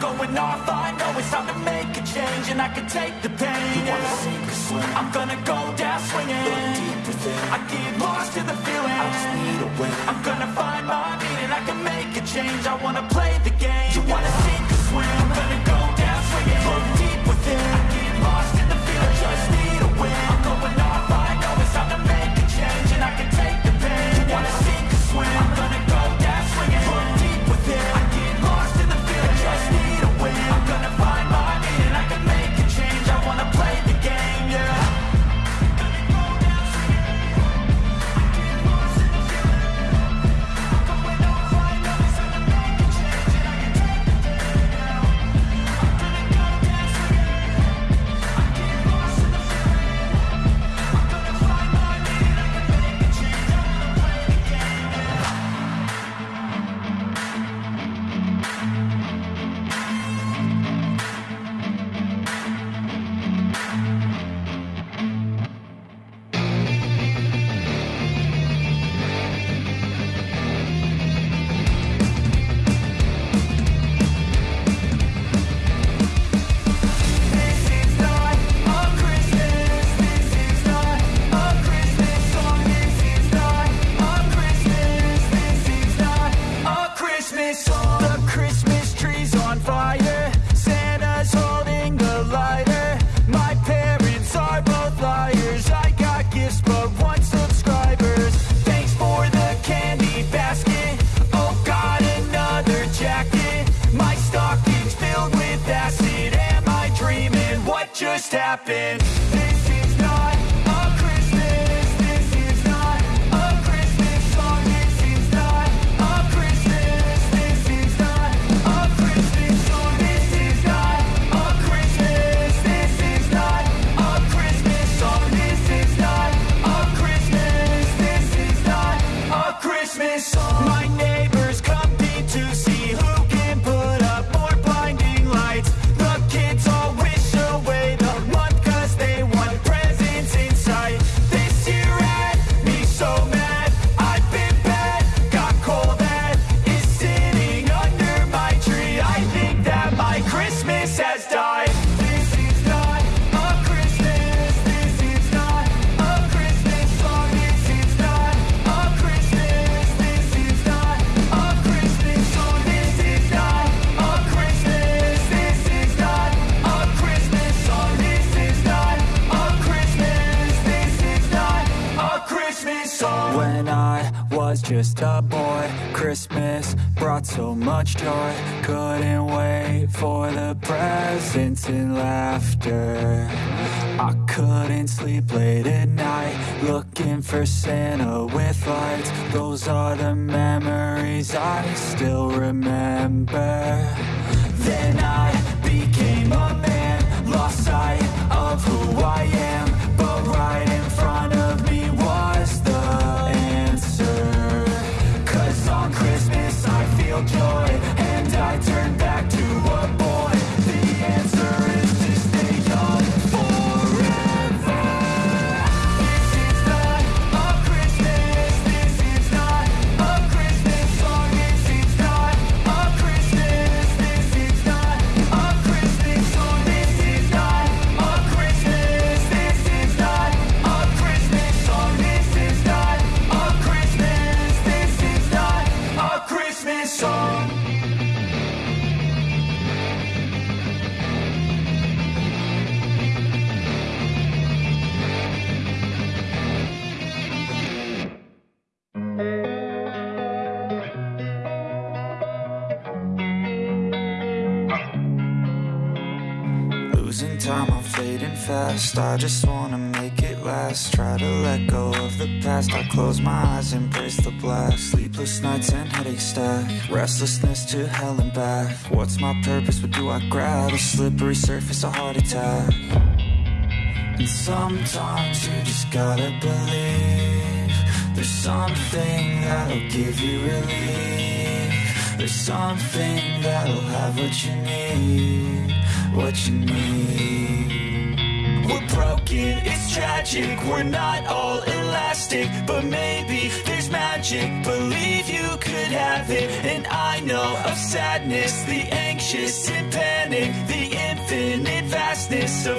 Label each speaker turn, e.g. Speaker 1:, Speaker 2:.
Speaker 1: Going off, I know it's time to make a change And I can take the pain, yeah. I'm gonna go down swinging. I get lost in the feeling. I just need a way I'm gonna find my meaning. I can make a change. I wanna play the game. You wanna sink or swim I'm gonna go down swinging. Look deep within it. just a boy. Christmas brought so much joy. Couldn't wait for the presents and laughter. I couldn't sleep late at night Looking for Santa with lights. Those are the memories I still remember. Then I became a man Lost sight of who I am.
Speaker 2: losing time, I'm fading fast. I just wanna make it last. Try to let go of the past. I close my eyes, embrace the blast. Sleepless nights and headaches stack. Restlessness to hell and back. What's my purpose, what do I grab? A slippery surface, a heart attack. And sometimes you just gotta believe There's something that'll give you relief. There's something that'll have what you need what you need
Speaker 1: We're broken, it's tragic. We're not all elastic But maybe there's magic. Believe you could have it And I know of sadness. The anxious and panic The infinite vastness of